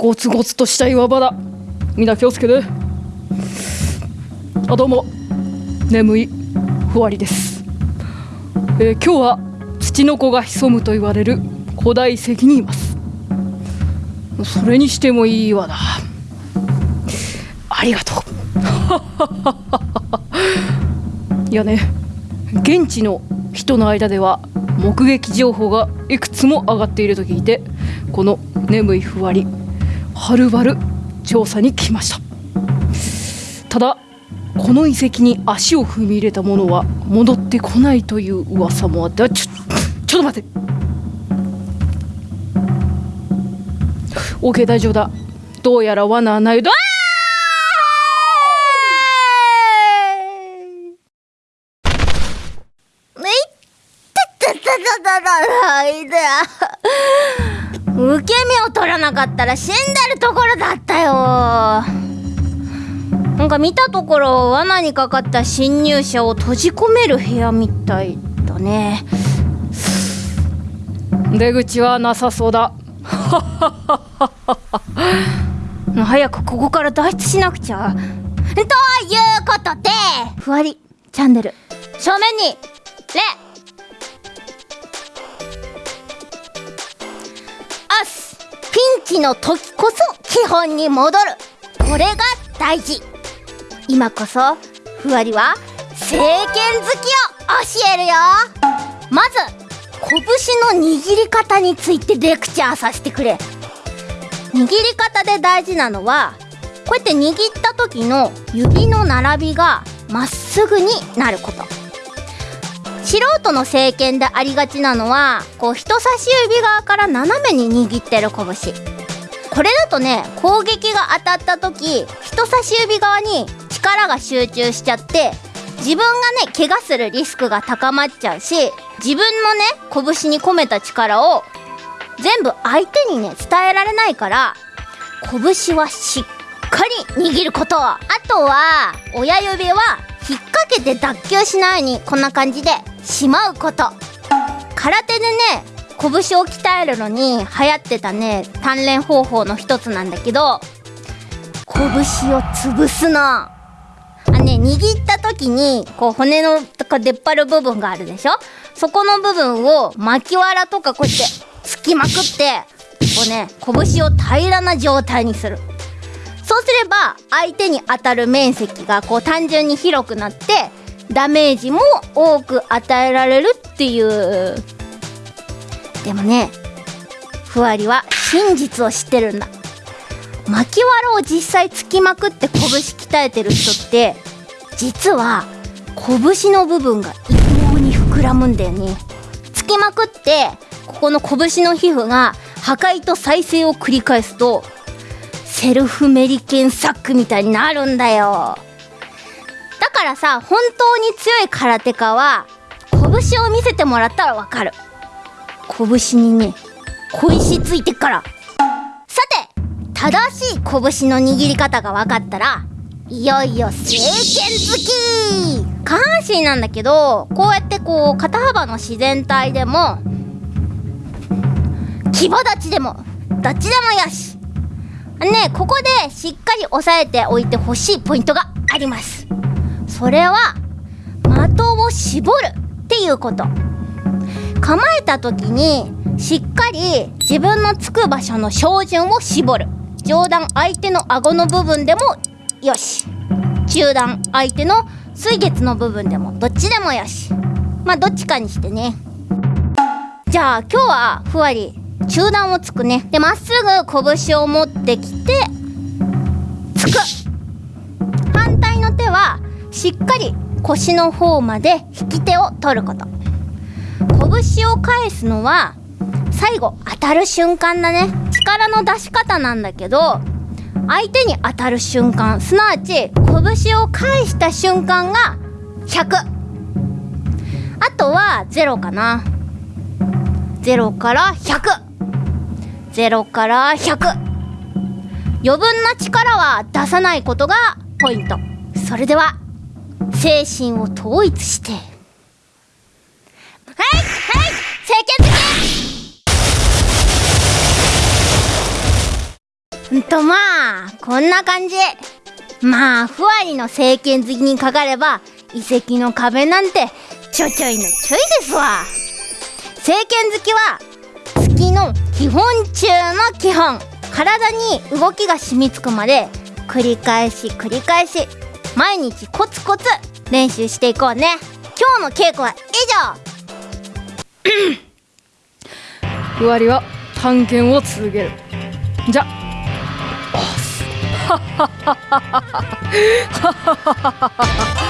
ゴツゴツとした岩場だ。みんな気をつけて。あどうも。眠いふわりです、えー今日は土の子が潜むと言われる。古代遺跡にいます。それにしてもいい岩だありがとう。いやね現地の人の間では目撃情報がいくつも上がっていると聞いてこの眠いふわり。はるばる調査に来ました。ただこの遺跡に足を踏み入れた者は戻ってこないという噂もあってあちょちょっと待って。OK 大丈夫だ。どうやら罠はないだいったったったったったい！だ 受け身を取らなかったら死んでるところだったよ。なんか見たところ罠にかかった侵入者を閉じ込める部屋みたいだね。出口はなさそうだ。早くここから脱出しなくちゃ。ということでふわりチャンネル正面に礼ピンチの時こそ基本に戻る。これが大事。今こそふわりは政権好きを教えるよ。まず拳の握り方についてレクチャーさせてくれ。握り方で大事なのはこうやって握った時の指の並びがまっすぐになること。素人の正拳でありがちなのはこう人差し指側から斜めに握ってる拳。これだとね攻撃が当たった時人差し指側に力が集中しちゃって自分がね怪我するリスクが高まっちゃうし自分のね拳に込めた力を全部相手にね伝えられないから拳はしっかり握ること。あとは親指は引っ掛けて脱臼しないようにこんな感じで。しまうこと。空手でね拳を鍛えるのに流行ってたね鍛錬方法の一つなんだけど拳を潰すの。あね握った時にこう骨のとか出っ張る部分があるでしょ？そこの部分を巻きわらとかこうやって突きまくってこうね拳を平らな状態にする。そうすれば相手に当たる面積がこう単純に広くなってダメージも多く与えられるっていう。でもねふわりは真実を知ってるんだ。巻きわらを実際突きまくって拳鍛えてる人って実は拳の部分が異様に膨らむんだよね。突きまくってここの拳の皮膚が破壊と再生を繰り返すとセルフメリケンサックみたいになるんだよ。だからさ本当に強い空手家は拳を見せてもらったらわかる。拳にね小石ついてっから。さて正しい拳の握り方が分かったらいよいよ政権好き。下半身なんだけどこうやってこう肩幅の自然体でも牙立ちでもどっちでもよし。ねここでしっかり押さえておいてほしいポイントがあります。それは的を絞るっていうこと。構えた時にしっかり自分のつく場所の照準を絞る。上段相手の顎の部分でもよし。中段相手の水月の部分でもどっちでもよし。まあどっちかにしてね。じゃあ今日はふわり中段をつくね。でまっすぐ拳を持ってきてつく。反対の手はしっかり腰の方まで引き手を取ること。拳を返すのは最後当たる瞬間だね。力の出し方なんだけど相手に当たる瞬間すなわち拳を返した瞬間が100あとは0かな。0から1000から100余分な力は出さないことがポイント。それでは精神を統一して。はいはい清潔。的うんとまあこんな感じ。まあふわりの政権好きにかかれば遺跡の壁なんてちょちょいのちょいですわ。政権好きは月の基本中の基本。体に動きが染みつくまで繰り返し繰り返し毎日コツコツ練習していこうね。今日の稽古は以上。ふわりは探検を続ける。じゃ。おっすはっはっはっはっはっはっはっは